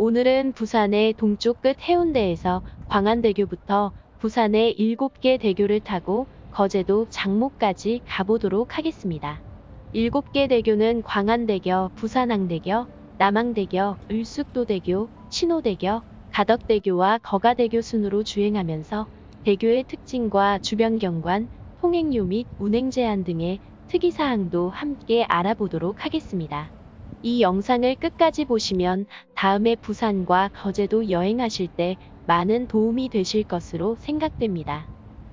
오늘은 부산의 동쪽 끝 해운대에서 광안대교부터 부산의 7개 대교를 타고 거제도 장목까지 가보도록 하겠습니다. 7개 대교는 광안대교, 부산항대교, 남항대교, 을숙도대교, 신호대교, 가덕대교와 거가대교 순으로 주행하면서 대교의 특징과 주변 경관, 통행료 및 운행 제한 등의 특이사항도 함께 알아보도록 하겠습니다. 이 영상을 끝까지 보시면 다음에 부산과 거제도 여행하실 때 많은 도움이 되실 것으로 생각됩니다.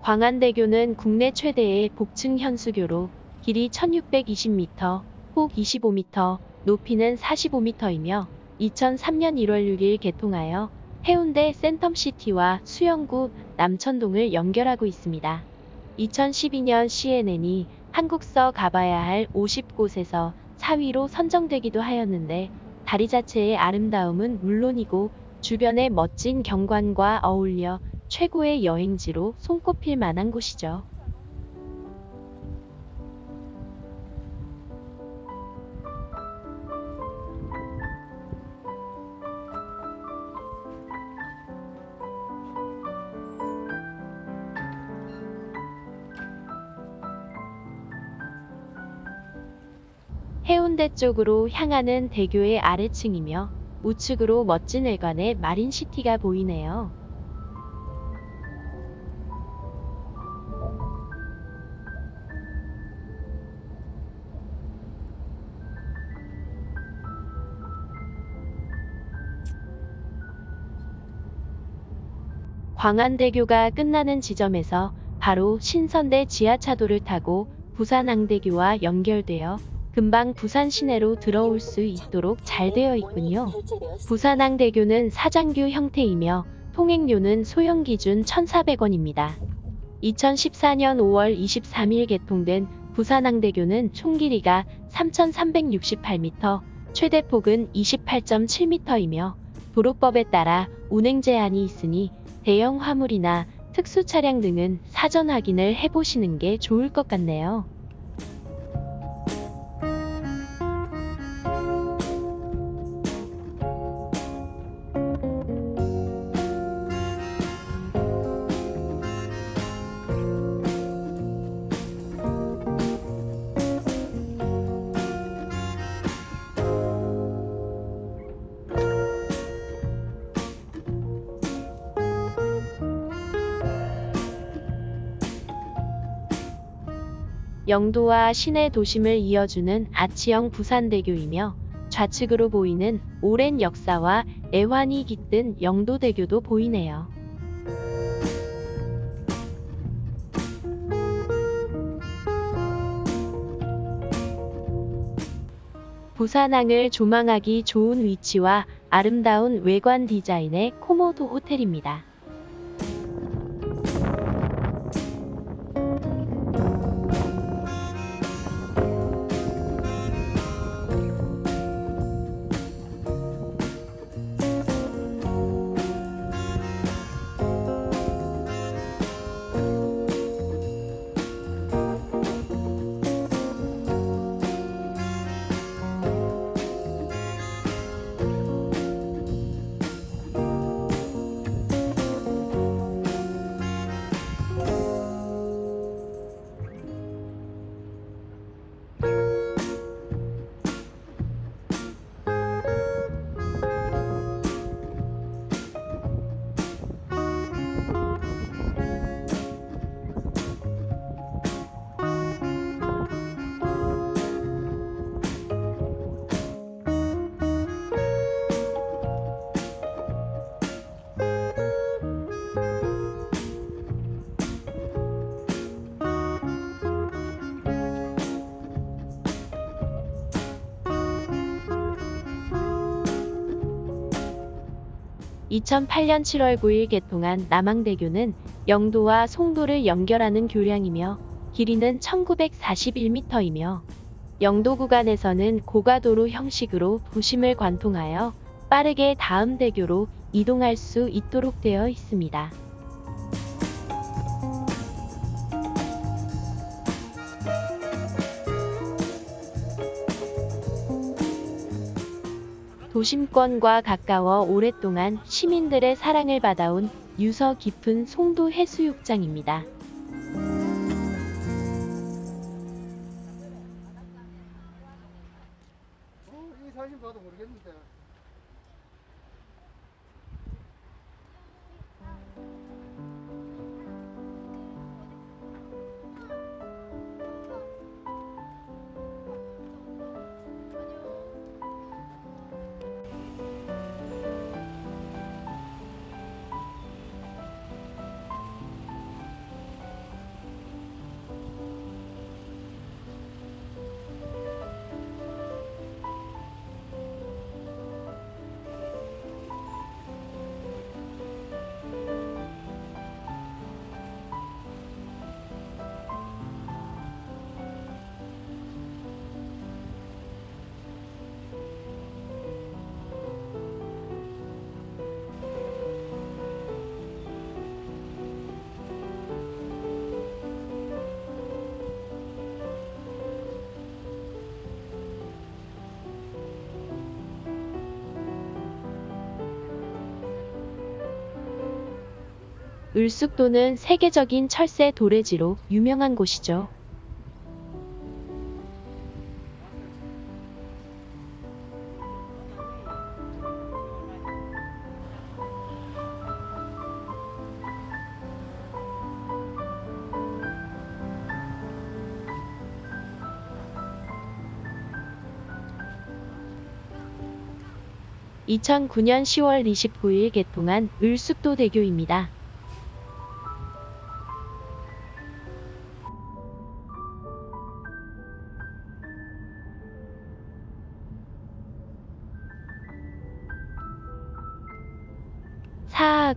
광안대교는 국내 최대의 복층 현수교로 길이 1620m, 폭 25m, 높이는 45m이며 2003년 1월 6일 개통하여 해운대 센텀시티와 수영구 남천동을 연결하고 있습니다. 2012년 CNN이 한국서 가봐야 할 50곳에서 4위로 선정되기도 하였는데 다리 자체의 아름다움은 물론이고 주변의 멋진 경관과 어울려 최고의 여행지로 손꼽힐 만한 곳이죠. 해운대 쪽으로 향하는 대교의 아래층이며 우측으로 멋진 외관의 마린시티가 보이네요. 광안대교가 끝나는 지점에서 바로 신선대 지하차도를 타고 부산항대교와 연결되어 금방 부산 시내로 들어올 수 있도록 잘 되어 있군요. 부산항대교는 사장교 형태이며 통행료는 소형 기준 1,400원입니다. 2014년 5월 23일 개통된 부산항대교는 총 길이가 3,368m, 최대 폭은 28.7m이며 도로법에 따라 운행 제한이 있으니 대형 화물이나 특수 차량 등은 사전 확인을 해보시는 게 좋을 것 같네요. 영도와 시내 도심을 이어주는 아치형 부산대교이며 좌측으로 보이는 오랜 역사와 애환이 깃든 영도대교도 보이네요. 부산항을 조망하기 좋은 위치와 아름다운 외관 디자인의 코모도 호텔입니다. (2008년 7월 9일) 개통한 남항대교는 영도와 송도를 연결하는 교량이며 길이는 1941m이며 영도 구간에서는 고가도로 형식으로 도심을 관통하여 빠르게 다음 대교로 이동할 수 있도록 되어 있습니다. 도심권과 가까워 오랫동안 시민들의 사랑을 받아온 유서 깊은 송도 해수욕장입니다. 을숙도는 세계적인 철새 도래지로 유명한 곳이죠. (2009년 10월 29일) 개통한 을숙도 대교입니다.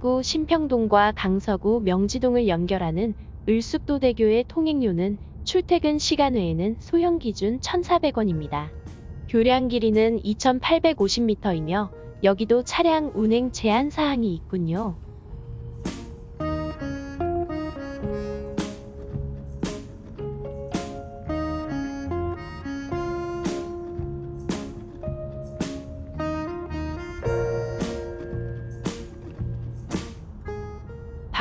사하구 신평동과 강서구 명지동을 연결하는 을숙도대교의 통행료는 출퇴근 시간 외에는 소형 기준 1,400원입니다. 교량 길이는 2,850m이며 여기도 차량 운행 제한 사항이 있군요.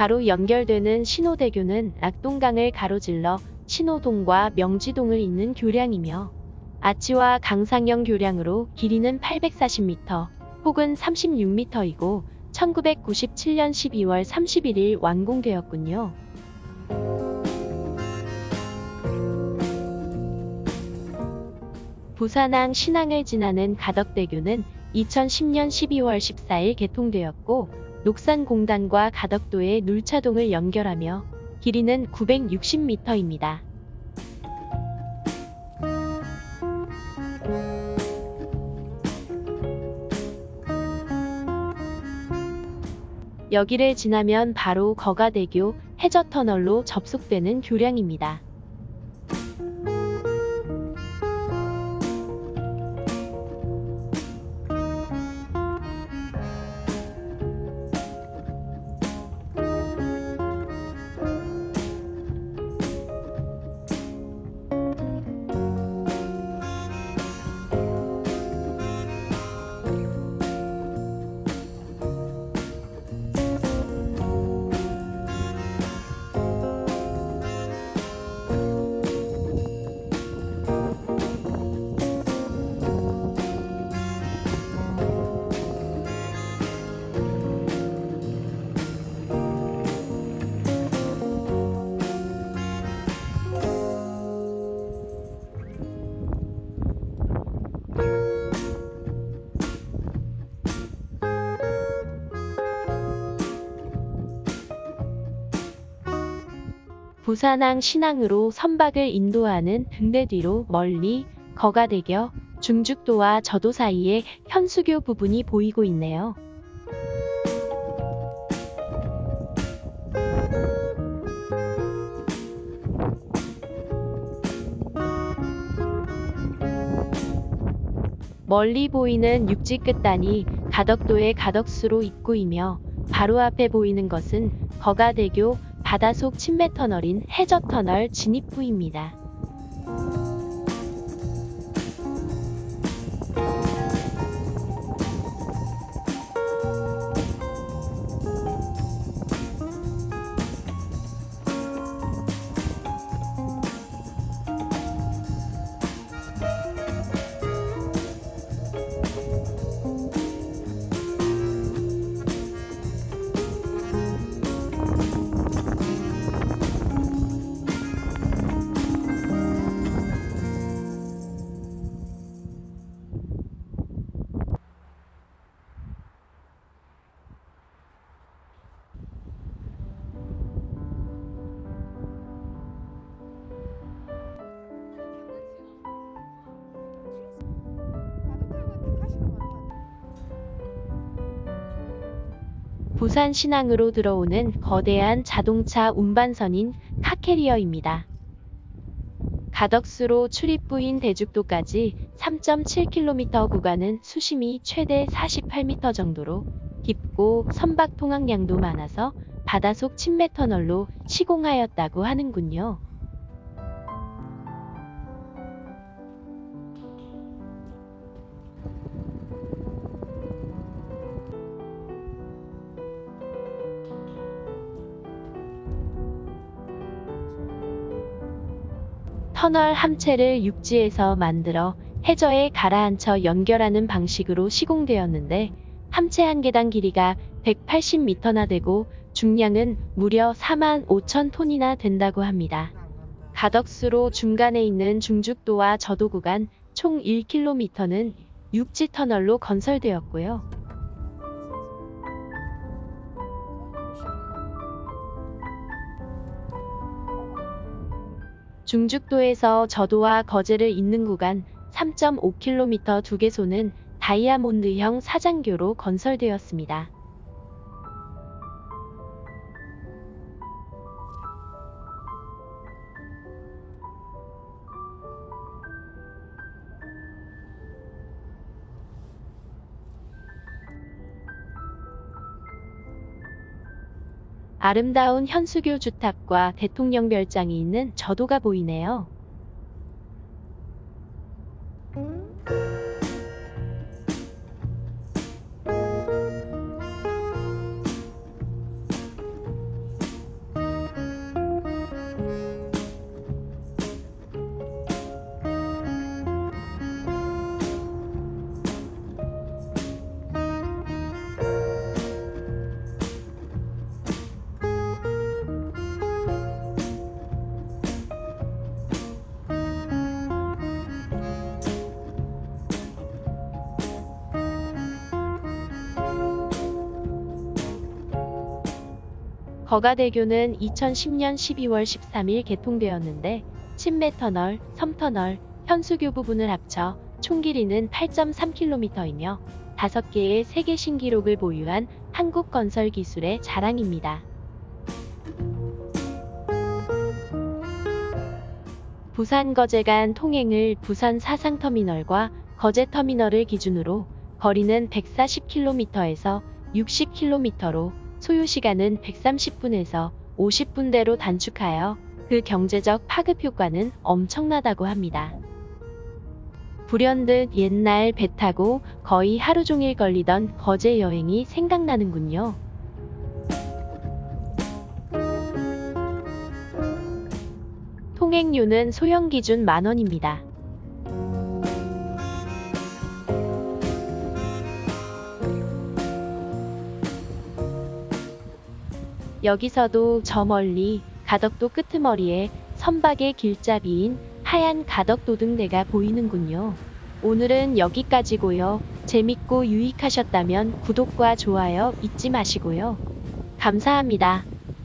바로 연결되는 신호대교는 낙동강을 가로질러 신호동과 명지동을 잇는 교량이며 아치와 강상영 교량으로 길이는 840m 혹은 36m이고 1997년 12월 31일 완공되었군요. 부산항 신항을 지나는 가덕대교는 2010년 12월 14일 개통되었고 녹산공단과 가덕도의 눌차동을 연결하며 길이는 960m입니다. 여기를 지나면 바로 거가대교 해저터널로 접속되는 교량입니다. 부산항 신항으로 선박을 인도하는 등대 뒤로 멀리 거가대교, 중죽도와 저도 사이에 현수교 부분이 보이고 있네요. 멀리 보이는 육지 끝단이 가덕도의 가덕수로 입구이며 바로 앞에 보이는 것은 거가대교 바다속 침매터널인 해저터널 진입구입니다. 부산 신항으로 들어오는 거대한 자동차 운반선인 카캐리어입니다. 가덕수로 출입부인 대죽도까지 3.7km 구간은 수심이 최대 48m 정도로 깊고 선박 통항량도 많아서 바다속 침매 터널로 시공하였다고 하는군요. 터널 함체를 육지에서 만들어 해저에 가라앉혀 연결하는 방식으로 시공되었는데 함체 한 개당 길이가 180m나 되고 중량은 무려 4만 5천 톤이나 된다고 합니다. 가덕수로 중간에 있는 중죽도와 저도 구간 총 1km는 육지 터널로 건설되었고요. 중죽도에서 저도와 거제를 잇는 구간 3.5km 두 개소는 다이아몬드형 사장교로 건설되었습니다. 아름다운 현수교 주탑과 대통령 별장이 있는 저도가 보이네요. 거가대교는 2010년 12월 13일 개통되었는데 침매터널, 섬터널, 현수교 부분을 합쳐 총 길이는 8.3km이며 5개의 세계 신기록을 보유한 한국 건설 기술의 자랑입니다. 부산 거제 간 통행을 부산 사상터미널과 거제터미널을 기준으로 거리는 140km에서 60km로 소요 시간은 130분에서 50분대로 단축하여 그 경제적 파급 효과는 엄청나다고 합니다. 불현듯 옛날 배 타고 거의 하루 종일 걸리던 거제 여행이 생각나는군요. 통행료는 소형 기준 만원입니다. 여기서도 저 멀리 가덕도 끄트머리에 선박의 길잡이인 하얀 가덕도등대가 보이는군요. 오늘은 여기까지고요. 재밌고 유익하셨다면 구독과 좋아요 잊지 마시고요. 감사합니다.